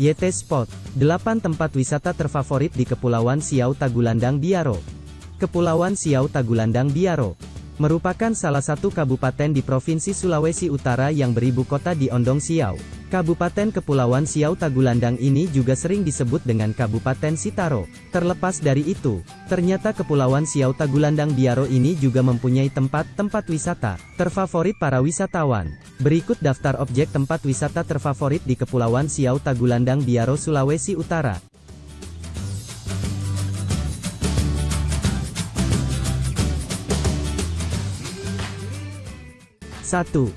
YT Spot, 8 tempat wisata terfavorit di Kepulauan Siau Tagulandang Biaro. Kepulauan Siau Tagulandang Biaro merupakan salah satu kabupaten di Provinsi Sulawesi Utara yang beribu kota di Ondong Siau. Kabupaten Kepulauan Siau Tagulandang ini juga sering disebut dengan Kabupaten Sitaro. Terlepas dari itu, ternyata Kepulauan Siau Tagulandang Biaro ini juga mempunyai tempat-tempat wisata terfavorit para wisatawan. Berikut daftar objek tempat wisata terfavorit di Kepulauan Siau Tagulandang Biaro Sulawesi Utara. Satu,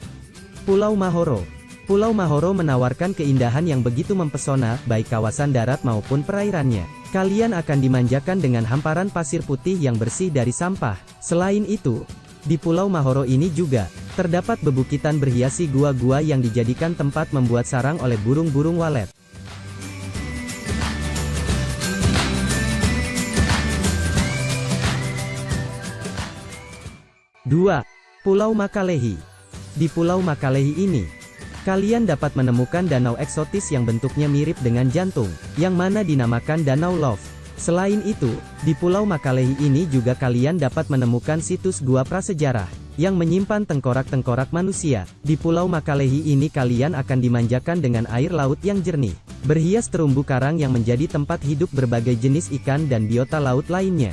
Pulau Mahoro Pulau Mahoro menawarkan keindahan yang begitu mempesona, baik kawasan darat maupun perairannya. Kalian akan dimanjakan dengan hamparan pasir putih yang bersih dari sampah. Selain itu, di Pulau Mahoro ini juga, terdapat bebukitan berhiasi gua-gua yang dijadikan tempat membuat sarang oleh burung-burung walet. Dua, Pulau Makalehi. Di Pulau Makalehi ini, Kalian dapat menemukan danau eksotis yang bentuknya mirip dengan jantung, yang mana dinamakan Danau Love. Selain itu, di Pulau Makalehi ini juga kalian dapat menemukan situs gua prasejarah, yang menyimpan tengkorak-tengkorak manusia. Di Pulau Makalehi ini kalian akan dimanjakan dengan air laut yang jernih, berhias terumbu karang yang menjadi tempat hidup berbagai jenis ikan dan biota laut lainnya.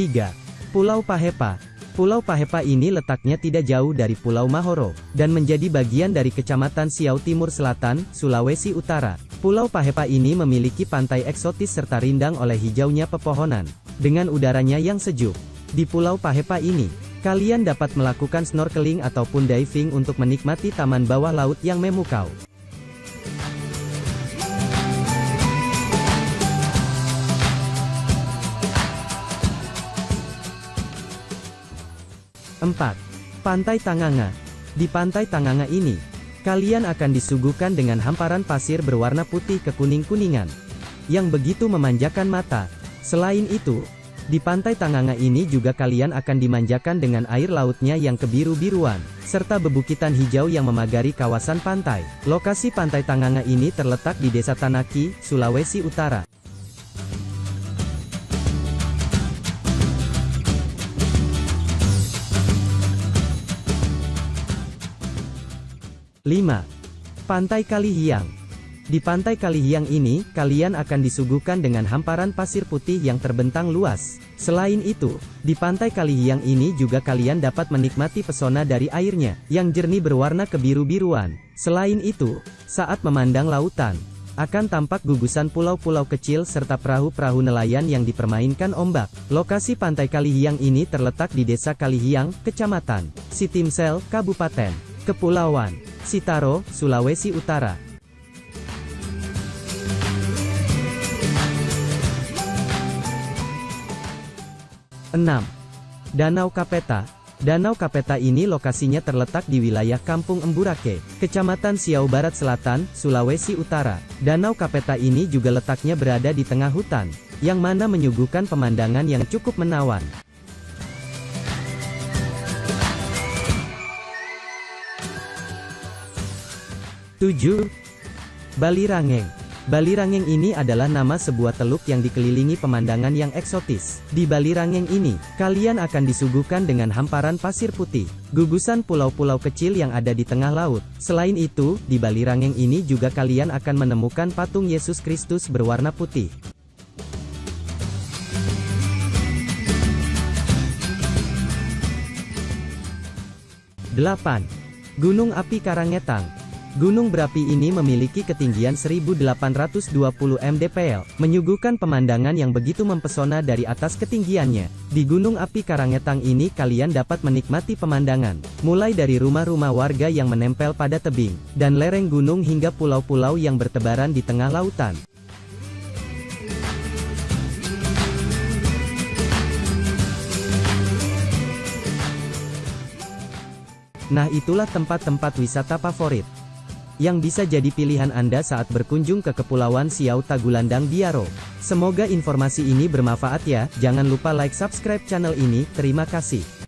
3. Pulau Pahepa Pulau Pahepa ini letaknya tidak jauh dari Pulau Mahoro, dan menjadi bagian dari Kecamatan Siau Timur Selatan, Sulawesi Utara. Pulau Pahepa ini memiliki pantai eksotis serta rindang oleh hijaunya pepohonan, dengan udaranya yang sejuk. Di Pulau Pahepa ini, kalian dapat melakukan snorkeling ataupun diving untuk menikmati taman bawah laut yang memukau. 4. Pantai Tanganga. Di Pantai Tanganga ini, kalian akan disuguhkan dengan hamparan pasir berwarna putih kekuning-kuningan, yang begitu memanjakan mata. Selain itu, di Pantai Tanganga ini juga kalian akan dimanjakan dengan air lautnya yang kebiru-biruan, serta bebukitan hijau yang memagari kawasan pantai. Lokasi Pantai Tanganga ini terletak di Desa Tanaki, Sulawesi Utara. 5. Pantai Kalihiang Di Pantai Kalihiang ini, kalian akan disuguhkan dengan hamparan pasir putih yang terbentang luas. Selain itu, di Pantai Kalihiang ini juga kalian dapat menikmati pesona dari airnya, yang jernih berwarna kebiru-biruan. Selain itu, saat memandang lautan, akan tampak gugusan pulau-pulau kecil serta perahu-perahu nelayan yang dipermainkan ombak. Lokasi Pantai Kalihiang ini terletak di Desa Kalihiang, Kecamatan Sitimsel, Kabupaten Kepulauan Sitaro, Sulawesi Utara. Enam, Danau Kapeta. Danau Kapeta ini lokasinya terletak di wilayah Kampung Emburake, Kecamatan Siau Barat Selatan, Sulawesi Utara. Danau Kapeta ini juga letaknya berada di tengah hutan, yang mana menyuguhkan pemandangan yang cukup menawan. 7. Bali Rangeng Bali Rangeng ini adalah nama sebuah teluk yang dikelilingi pemandangan yang eksotis. Di Bali Rangeng ini, kalian akan disuguhkan dengan hamparan pasir putih, gugusan pulau-pulau kecil yang ada di tengah laut. Selain itu, di Bali Rangeng ini juga kalian akan menemukan patung Yesus Kristus berwarna putih. Delapan, Gunung Api Karangetang Gunung berapi ini memiliki ketinggian 1820 mdpl, menyuguhkan pemandangan yang begitu mempesona dari atas ketinggiannya. Di Gunung Api Karangetang ini kalian dapat menikmati pemandangan, mulai dari rumah-rumah warga yang menempel pada tebing, dan lereng gunung hingga pulau-pulau yang bertebaran di tengah lautan. Nah itulah tempat-tempat wisata favorit yang bisa jadi pilihan Anda saat berkunjung ke Kepulauan Siau Tagulandang Biaro. Semoga informasi ini bermanfaat ya, jangan lupa like subscribe channel ini, terima kasih.